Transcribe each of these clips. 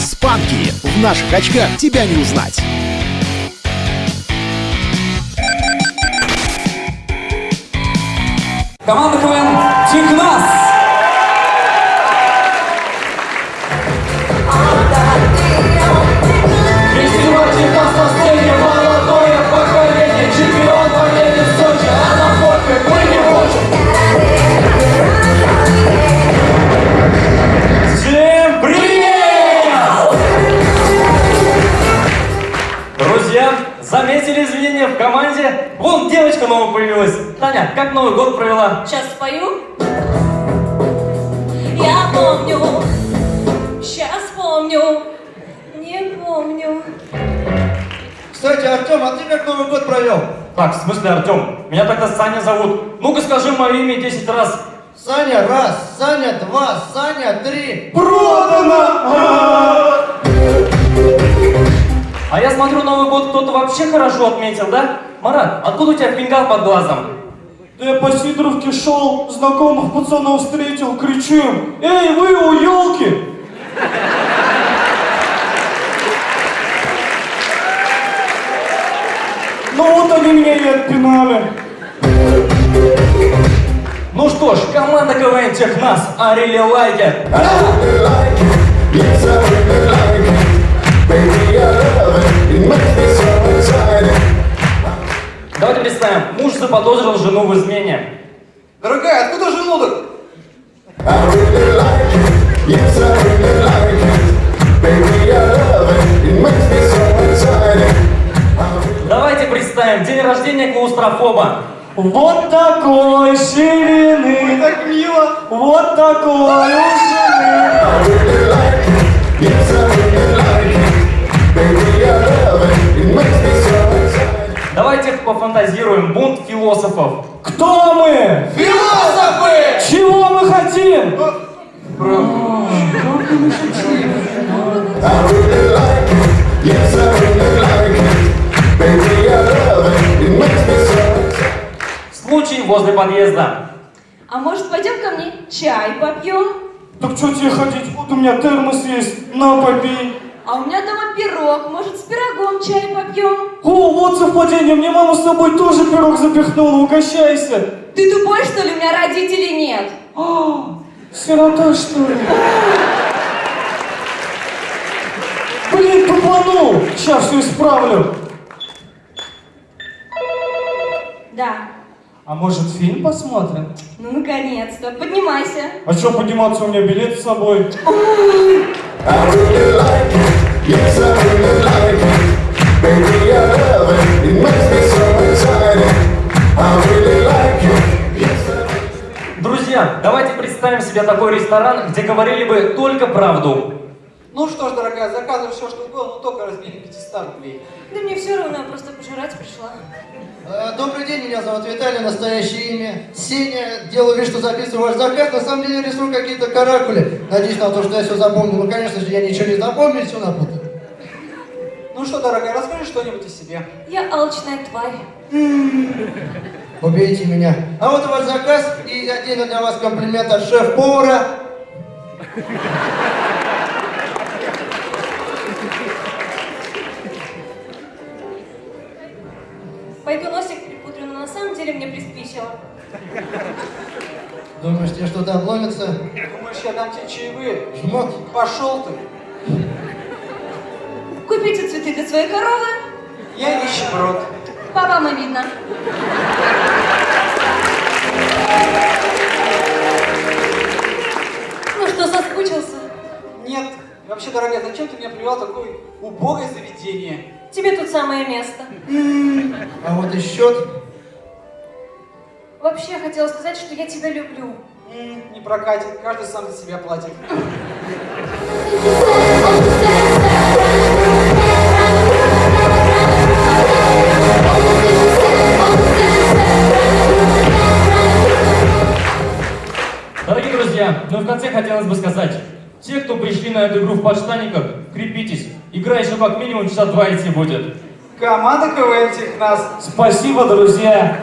Спанки! В наших очках тебя не узнать! Команда КВН «Технас» изменения в команде? Вон девочка новая появилась. Таня, как Новый год провела? Сейчас спою. Я помню, сейчас помню, не помню. Кстати, Артем, а ты как Новый год провел? Так, в смысле, Артем? Меня тогда Саня зовут. Ну-ка скажи мое имя 10 раз. Саня раз, Саня два, Саня три. А я смотрю, Новый год кто-то вообще хорошо отметил, да? Марат, откуда у тебя фингал под глазом? Да я по Сидоровке шел, знакомых пацанов встретил, кричу им, «Эй, вы у елки!» Ну вот они меня и отпинали. Ну что ж, команда КВН Технас, I really like it. Заподозрил жену в измене. Дорогая, откуда желудок? Давайте представим день рождения клаустрофоба. Вот такой ширины, Так мило. вот такой у жены. Случай возле подъезда. А может пойдем ко мне чай попьем? Так что тебе ходить? Вот у меня термос есть, на попей. А у меня дома пирог, может с пирогом чай попьем? О, вот совпадение, мне мама с тобой тоже пирог запихнула, угощайся. Ты тупой, что ли? У меня родителей нет. А, сирота, что ли? Тупанул! Сейчас все исправлю. Да. А может фильм посмотрим? Ну, наконец-то. Поднимайся. А что подниматься, у меня билет с собой. Друзья, давайте представим себе такой ресторан, где говорили бы только правду. Ну что ж, дорогая, заказывай все, что угодно, но только размере 500 рублей. Да мне все равно, я просто пожрать пришла. Э, Добрый день, меня зовут Виталий, настоящее имя. Сеня, делаю вид, что записываю ваш заказ, на самом деле рисую какие-то каракули. Надеюсь на то, что я все запомнил. Ну, конечно же, я ничего не запомню, все напутаю. Ну что, дорогая, расскажи что-нибудь о себе. Я алчная тварь. Убейте меня. А вот ваш заказ и отдельно для вас комплимент от шеф-повара. Носик припудрю, но на самом деле мне приспичило. Думаешь, тебе что-то обломится? Думаешь, я дам тебе чаевые? Жмот. Пошел ты. Купите цветы для своей коровы. Я нищеброд. По вам и видно. Ну что, соскучился? Нет. Вообще, дорогая, зачем ты меня привел в такое убогое заведение? Тебе тут самое место. А вот и счет. Вообще, я хотела сказать, что я тебя люблю. Не прокатит, каждый сам за себя платит. Дорогие друзья, ну и в конце хотелось бы сказать, те, кто пришли на эту игру в подштаниках, крепитесь. Игра еще как минимум часа два идти будет. Команда КВН Технас. Спасибо, друзья.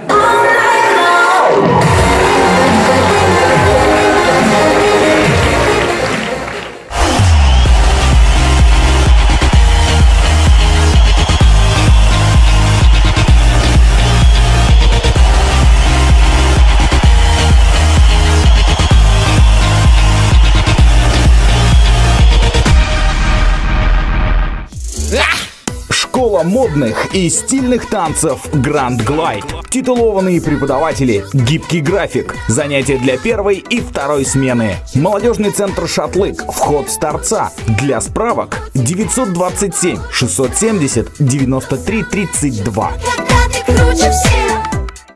Школа модных и стильных танцев Grand Glide. Титулованные преподаватели, гибкий график, занятия для первой и второй смены. Молодежный центр «Шатлык», вход с торца. Для справок 927 670 93 32.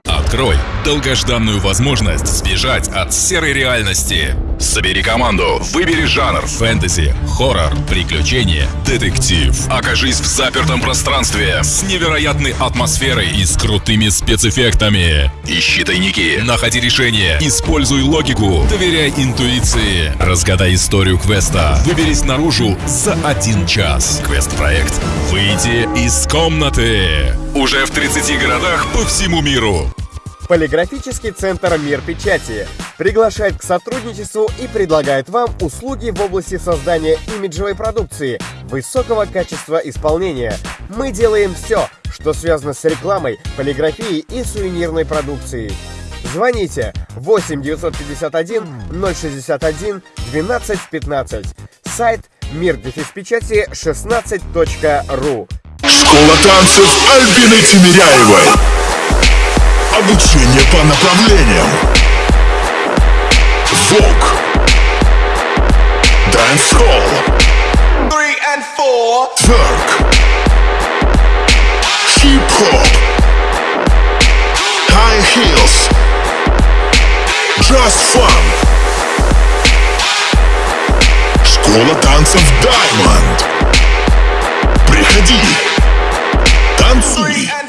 Открой долгожданную возможность сбежать от серой реальности. Собери команду, выбери жанр фэнтези, хоррор, приключения, детектив. Окажись в запертом пространстве с невероятной атмосферой и с крутыми спецэффектами. Ищи тайники, находи решения, используй логику, доверяй интуиции. Разгадай историю квеста, выберись наружу за один час. Квест-проект «Выйти из комнаты». Уже в 30 городах по всему миру. Полиграфический центр «Мир печати» приглашает к сотрудничеству и предлагает вам услуги в области создания имиджевой продукции, высокого качества исполнения. Мы делаем все, что связано с рекламой, полиграфией и сувенирной продукцией. Звоните 8 951 061 12 15. Сайт мир печати 16.ру. Школа танцев Альбины Тимиряевой. Обучение по направлениям. Вок. Three and four. Twerk. Hip-hop. High heels. Just fun. Школа танцев Diamond. Приходи. Танцуй.